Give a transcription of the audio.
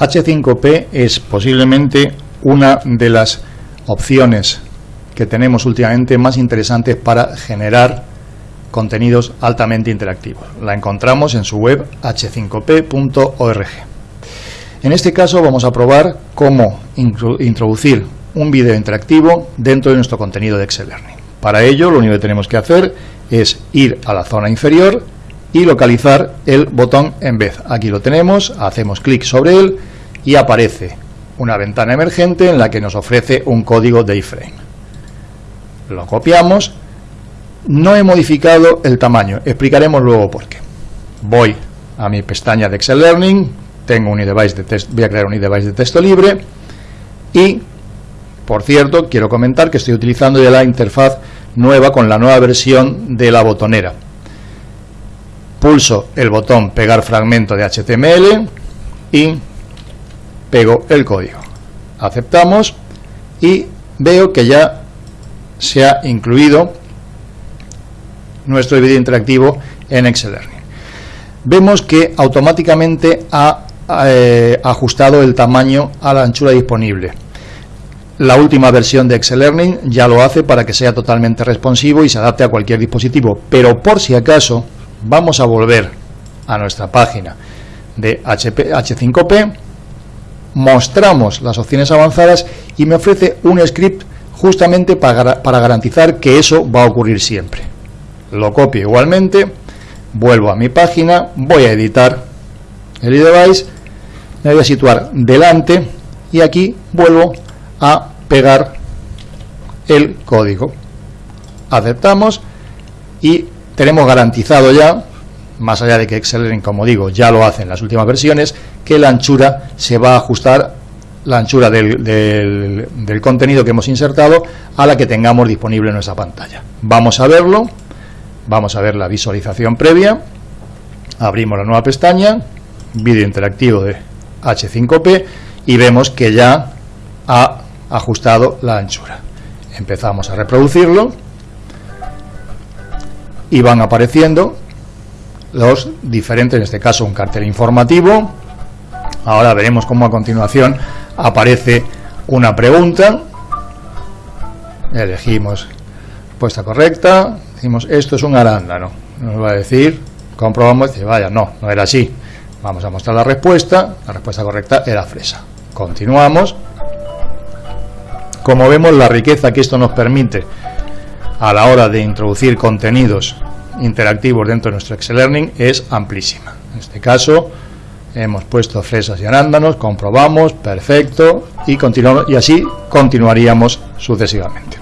H5P es posiblemente una de las opciones que tenemos últimamente más interesantes para generar contenidos altamente interactivos. La encontramos en su web h5p.org. En este caso vamos a probar cómo introducir un vídeo interactivo dentro de nuestro contenido de Excel Learning. Para ello lo único que tenemos que hacer es ir a la zona inferior y localizar el botón en vez. Aquí lo tenemos, hacemos clic sobre él y aparece una ventana emergente en la que nos ofrece un código de iframe. Lo copiamos. No he modificado el tamaño, explicaremos luego por qué. Voy a mi pestaña de Excel Learning, tengo un device de test, voy a crear un device de texto libre y, por cierto, quiero comentar que estoy utilizando ya la interfaz nueva con la nueva versión de la botonera. Pulso el botón pegar fragmento de HTML y pego el código. Aceptamos y veo que ya se ha incluido nuestro vídeo interactivo en Excel Learning. Vemos que automáticamente ha eh, ajustado el tamaño a la anchura disponible. La última versión de Excel Learning ya lo hace para que sea totalmente responsivo y se adapte a cualquier dispositivo, pero por si acaso vamos a volver a nuestra página de HP, H5P mostramos las opciones avanzadas y me ofrece un script justamente para, para garantizar que eso va a ocurrir siempre. Lo copio igualmente, vuelvo a mi página, voy a editar el device, me voy a situar delante y aquí vuelvo a pegar el código. Aceptamos tenemos garantizado ya más allá de que Excel, como digo, ya lo hace en las últimas versiones, que la anchura se va a ajustar, la anchura del, del, contenido que hemos insertado, a la que tengamos disponible en nuestra pantalla. Vamos a verlo, vamos a ver la visualización previa, abrimos la nueva pestaña, vídeo interactivo de H5P, y vemos que ya ha ajustado la anchura. Empezamos a reproducirlo, y van apareciendo los diferentes, en este caso un cartel informativo. Ahora veremos cómo a continuación aparece una pregunta. Elegimos respuesta correcta. Decimos, esto es un arándano. Nos va a decir, comprobamos, dice, vaya, no, no era así. Vamos a mostrar la respuesta. La respuesta correcta era fresa. Continuamos. Como vemos, la riqueza que esto nos permite a la hora de introducir contenidos interactivos dentro de nuestro Excel Learning es amplísima. En este caso hemos puesto fresas y arándanos, comprobamos, perfecto, y, y así continuaríamos sucesivamente.